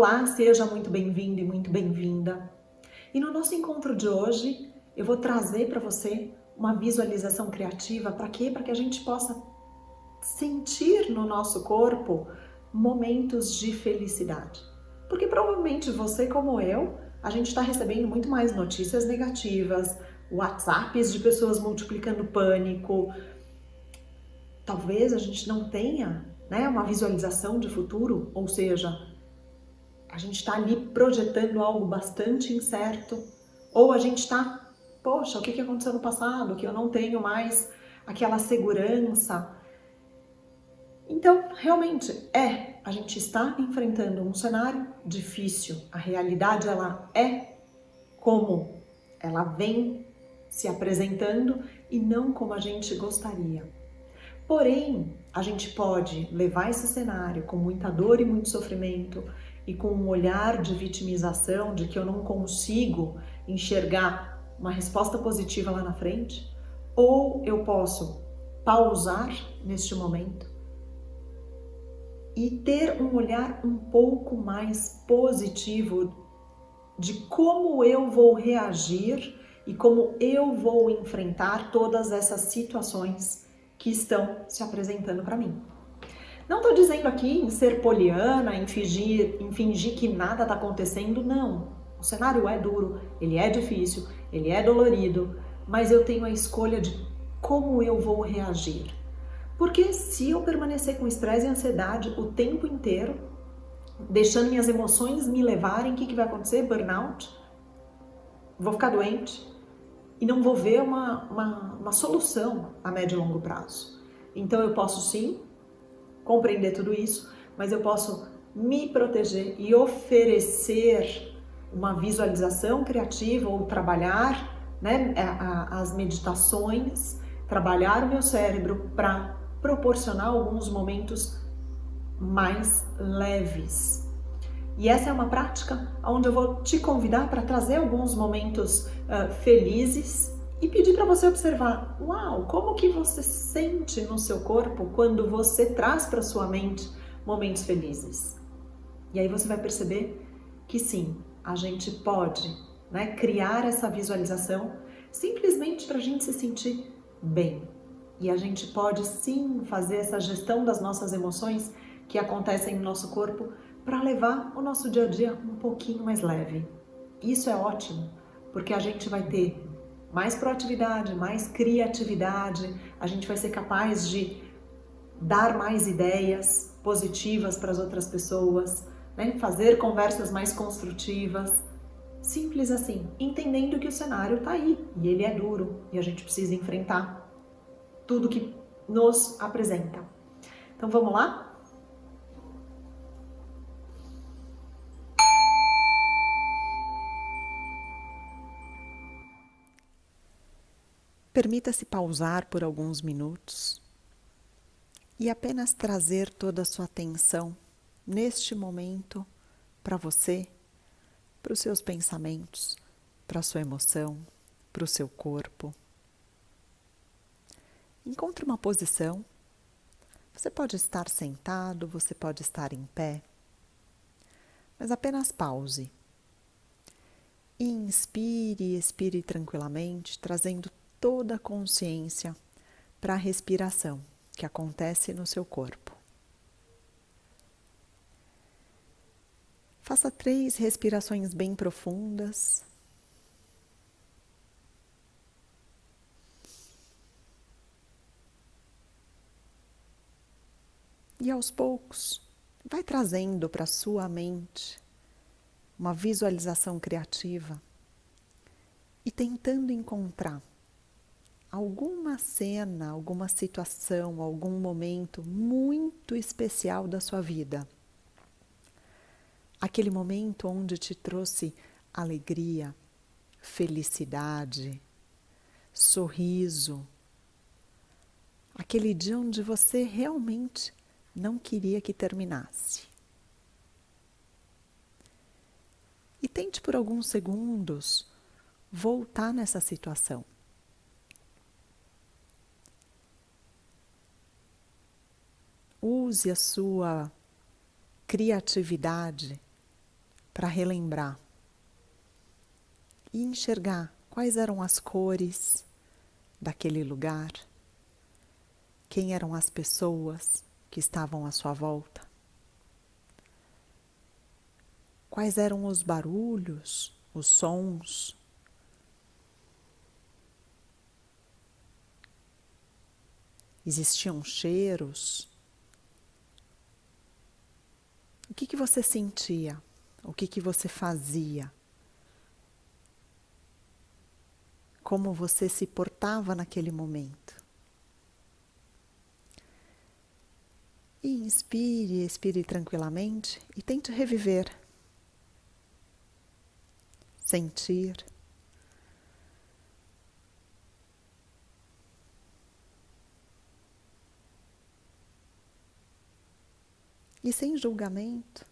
Olá, seja muito bem-vindo e muito bem-vinda. E no nosso encontro de hoje, eu vou trazer para você uma visualização criativa para quê? Para que a gente possa sentir no nosso corpo momentos de felicidade. Porque provavelmente você, como eu, a gente está recebendo muito mais notícias negativas, WhatsApps de pessoas multiplicando pânico. Talvez a gente não tenha né, uma visualização de futuro, ou seja, a gente está ali projetando algo bastante incerto, ou a gente está, poxa, o que, que aconteceu no passado, que eu não tenho mais aquela segurança. Então, realmente, é, a gente está enfrentando um cenário difícil, a realidade ela é como ela vem se apresentando e não como a gente gostaria. Porém, a gente pode levar esse cenário com muita dor e muito sofrimento, e com um olhar de vitimização, de que eu não consigo enxergar uma resposta positiva lá na frente, ou eu posso pausar neste momento e ter um olhar um pouco mais positivo de como eu vou reagir e como eu vou enfrentar todas essas situações que estão se apresentando para mim. Não estou dizendo aqui em ser poliana, em fingir, em fingir que nada está acontecendo, não. O cenário é duro, ele é difícil, ele é dolorido, mas eu tenho a escolha de como eu vou reagir. Porque se eu permanecer com estresse e ansiedade o tempo inteiro, deixando minhas emoções me levarem, o que, que vai acontecer? Burnout. Vou ficar doente e não vou ver uma, uma, uma solução a médio e longo prazo. Então eu posso sim compreender tudo isso, mas eu posso me proteger e oferecer uma visualização criativa ou trabalhar né, as meditações, trabalhar o meu cérebro para proporcionar alguns momentos mais leves. E essa é uma prática onde eu vou te convidar para trazer alguns momentos uh, felizes e pedir para você observar, uau, como que você sente no seu corpo quando você traz para sua mente momentos felizes. E aí você vai perceber que sim, a gente pode né, criar essa visualização simplesmente para a gente se sentir bem. E a gente pode sim fazer essa gestão das nossas emoções que acontecem no nosso corpo para levar o nosso dia a dia um pouquinho mais leve. Isso é ótimo, porque a gente vai ter mais proatividade, mais criatividade, a gente vai ser capaz de dar mais ideias positivas para as outras pessoas, né? fazer conversas mais construtivas, simples assim, entendendo que o cenário está aí e ele é duro e a gente precisa enfrentar tudo que nos apresenta. Então vamos lá? Permita-se pausar por alguns minutos e apenas trazer toda a sua atenção neste momento para você, para os seus pensamentos, para a sua emoção, para o seu corpo. Encontre uma posição. Você pode estar sentado, você pode estar em pé, mas apenas pause. Inspire e expire tranquilamente, trazendo toda a consciência para a respiração que acontece no seu corpo. Faça três respirações bem profundas. E aos poucos, vai trazendo para sua mente uma visualização criativa e tentando encontrar alguma cena, alguma situação, algum momento muito especial da sua vida. Aquele momento onde te trouxe alegria, felicidade, sorriso. Aquele dia onde você realmente não queria que terminasse. E tente por alguns segundos voltar nessa situação. Use a sua criatividade para relembrar e enxergar quais eram as cores daquele lugar, quem eram as pessoas que estavam à sua volta, quais eram os barulhos, os sons. Existiam cheiros. O que, que você sentia? O que, que você fazia? como você se portava naquele momento. E inspire, expire tranquilamente e tente reviver, sentir. E sem julgamento,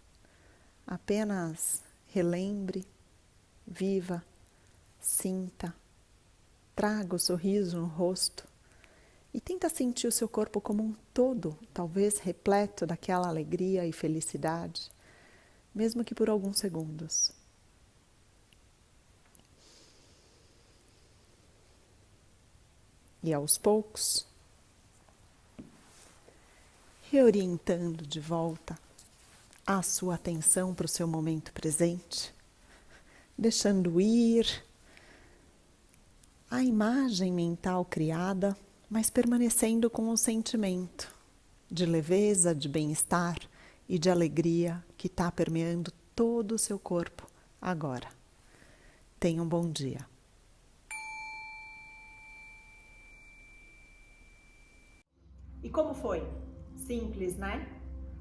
apenas relembre, viva, sinta. Traga o sorriso no rosto e tenta sentir o seu corpo como um todo, talvez repleto daquela alegria e felicidade, mesmo que por alguns segundos. E aos poucos, reorientando de volta a sua atenção para o seu momento presente, deixando ir a imagem mental criada, mas permanecendo com o sentimento de leveza, de bem-estar e de alegria que está permeando todo o seu corpo agora. Tenha um bom dia. E como foi? Simples, né?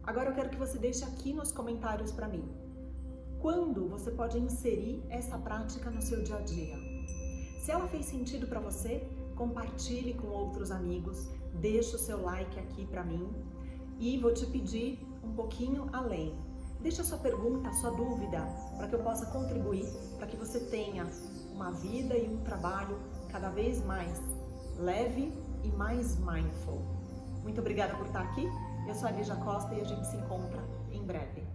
Agora eu quero que você deixe aqui nos comentários para mim. Quando você pode inserir essa prática no seu dia a dia? Se ela fez sentido para você, compartilhe com outros amigos, deixa o seu like aqui para mim e vou te pedir um pouquinho além. Deixa a sua pergunta, a sua dúvida, para que eu possa contribuir, para que você tenha uma vida e um trabalho cada vez mais leve e mais mindful. Muito obrigada por estar aqui. Eu sou a Lígia Costa e a gente se encontra em breve.